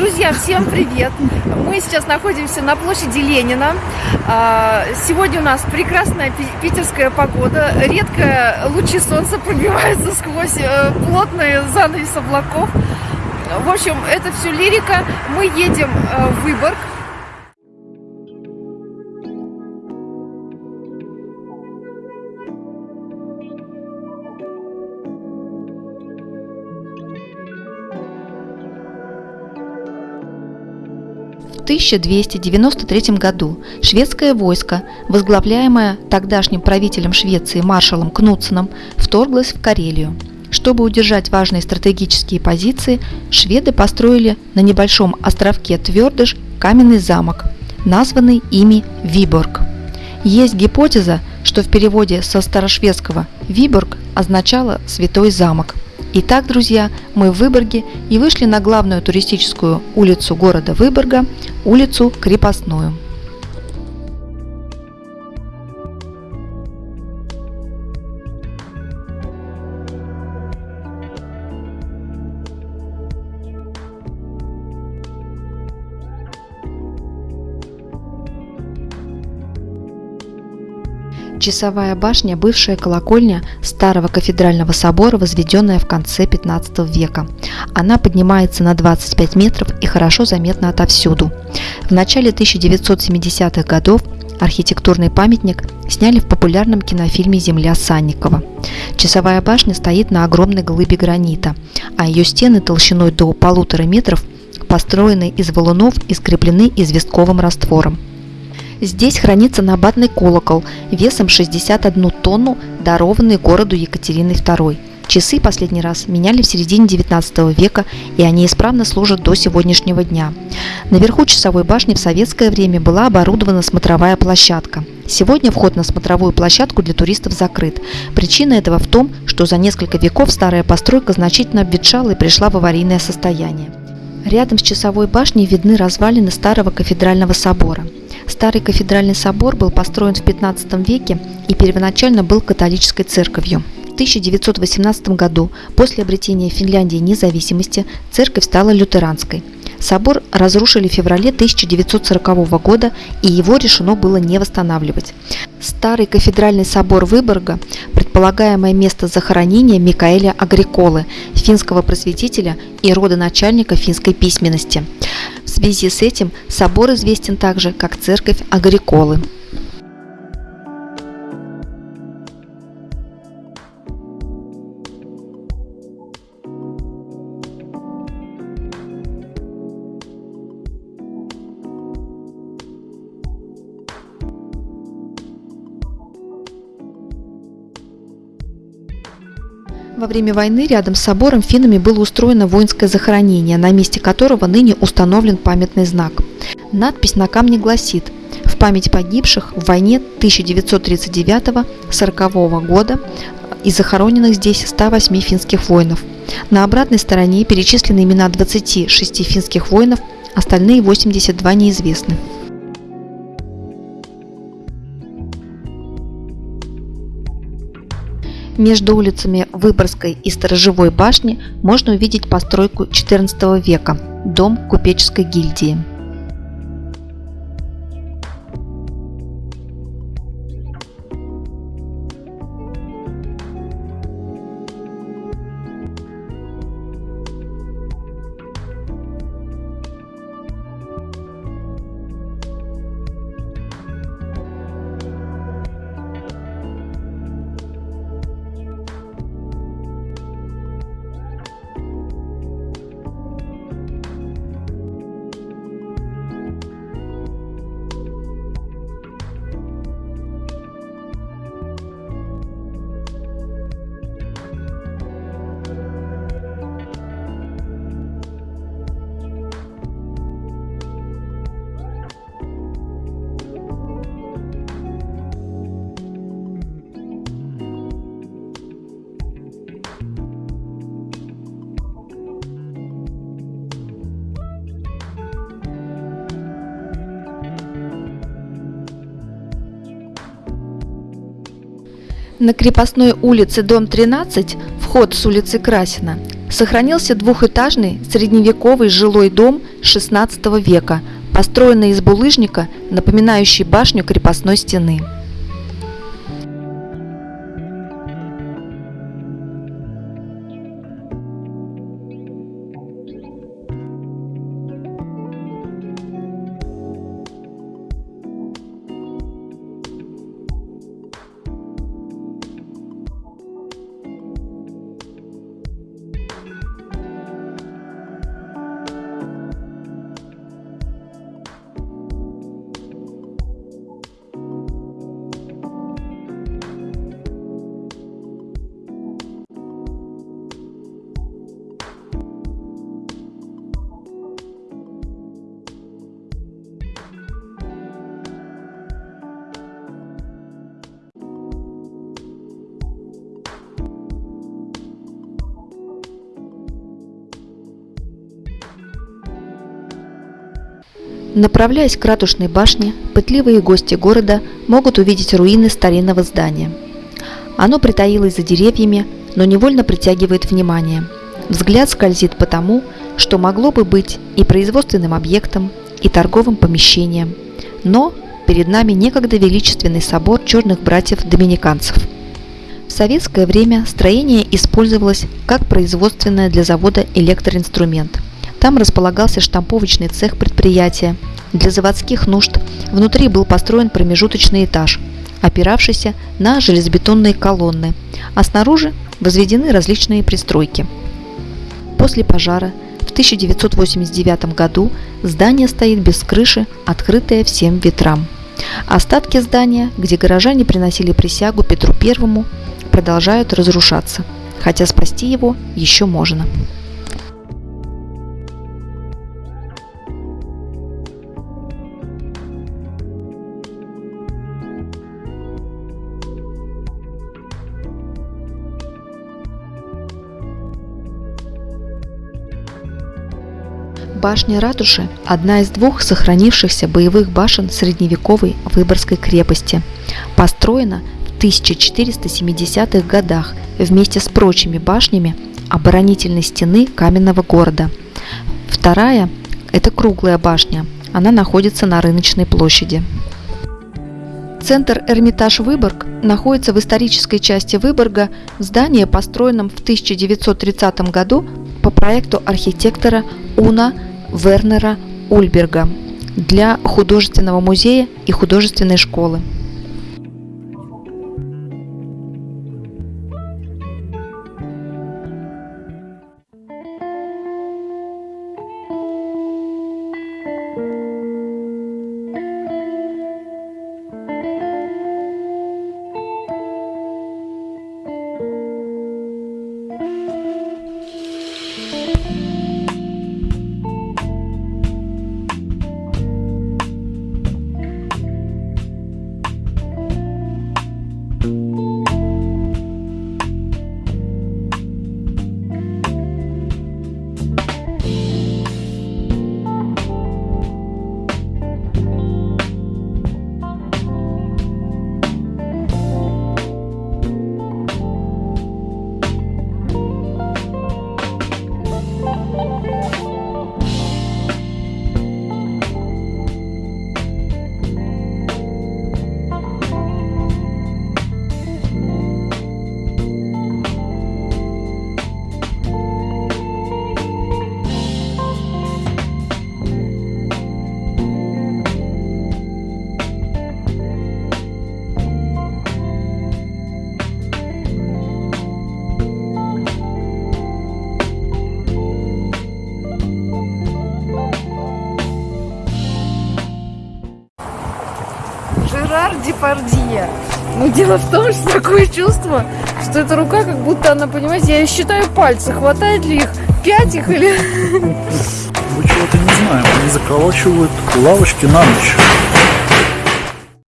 Друзья, всем привет! Мы сейчас находимся на площади Ленина. А, сегодня у нас прекрасная питерская погода. Редко лучи солнца пробиваются сквозь э, плотный занавес облаков. В общем, это все лирика. Мы едем э, в Выборг. 1293 году шведское войско, возглавляемое тогдашним правителем Швеции маршалом Кнутсеном, вторглось в Карелию. Чтобы удержать важные стратегические позиции, шведы построили на небольшом островке Твердыш каменный замок, названный ими Виборг. Есть гипотеза, что в переводе со старошведского «Виборг» означало «святой замок». Итак, друзья, мы в Выборге и вышли на главную туристическую улицу города Выборга, улицу Крепостную. Часовая башня – бывшая колокольня старого кафедрального собора, возведенная в конце 15 века. Она поднимается на 25 метров и хорошо заметна отовсюду. В начале 1970-х годов архитектурный памятник сняли в популярном кинофильме «Земля Санникова». Часовая башня стоит на огромной глыбе гранита, а ее стены толщиной до полутора метров построены из валунов и скреплены известковым раствором. Здесь хранится набатный колокол весом 61 тонну, дарованный городу Екатериной II. Часы последний раз меняли в середине 19 века, и они исправно служат до сегодняшнего дня. Наверху часовой башни в советское время была оборудована смотровая площадка. Сегодня вход на смотровую площадку для туристов закрыт. Причина этого в том, что за несколько веков старая постройка значительно обветшала и пришла в аварийное состояние. Рядом с часовой башней видны развалины старого кафедрального собора. Старый кафедральный собор был построен в 15 веке и первоначально был католической церковью. В 1918 году, после обретения Финляндии независимости, церковь стала лютеранской. Собор разрушили в феврале 1940 года, и его решено было не восстанавливать. Старый кафедральный собор Выборга – предполагаемое место захоронения Микаэля Агриколы, финского просветителя и родоначальника финской письменности. Связи с этим собор известен также как Церковь Агриколы. Во время войны рядом с собором финнами было устроено воинское захоронение, на месте которого ныне установлен памятный знак. Надпись на камне гласит «В память погибших в войне 1939-40 года и захороненных здесь 108 финских воинов». На обратной стороне перечислены имена 26 финских воинов, остальные 82 неизвестны. Между улицами Выборгской и Сторожевой башни можно увидеть постройку XIV века – дом купеческой гильдии. На крепостной улице, дом 13, вход с улицы Красина, Сохранился двухэтажный средневековый жилой дом XVI века, построенный из булыжника, напоминающий башню крепостной стены. Направляясь к ратушной башне, пытливые гости города могут увидеть руины старинного здания. Оно притаилось за деревьями, но невольно притягивает внимание. Взгляд скользит по тому, что могло бы быть и производственным объектом, и торговым помещением. Но перед нами некогда величественный собор черных братьев-доминиканцев. В советское время строение использовалось как производственное для завода электроинструмент – там располагался штамповочный цех предприятия. Для заводских нужд внутри был построен промежуточный этаж, опиравшийся на железобетонные колонны, а снаружи возведены различные пристройки. После пожара в 1989 году здание стоит без крыши, открытое всем ветрам. Остатки здания, где горожане приносили присягу Петру I, продолжают разрушаться, хотя спасти его еще можно. Башня ратуши – одна из двух сохранившихся боевых башен средневековой Выборгской крепости. Построена в 1470-х годах вместе с прочими башнями оборонительной стены каменного города. Вторая – это круглая башня. Она находится на рыночной площади. Центр Эрмитаж Выборг находится в исторической части Выборга в здании, построенном в 1930 году по проекту архитектора Уна Вернера Ульберга для художественного музея и художественной школы. Жерар Депардье. Но дело в том, что такое чувство, что эта рука, как будто она, понимаете, я считаю пальцы, хватает ли их, пять их или... Мы чего-то не знаем, они заколачивают лавочки на ночь.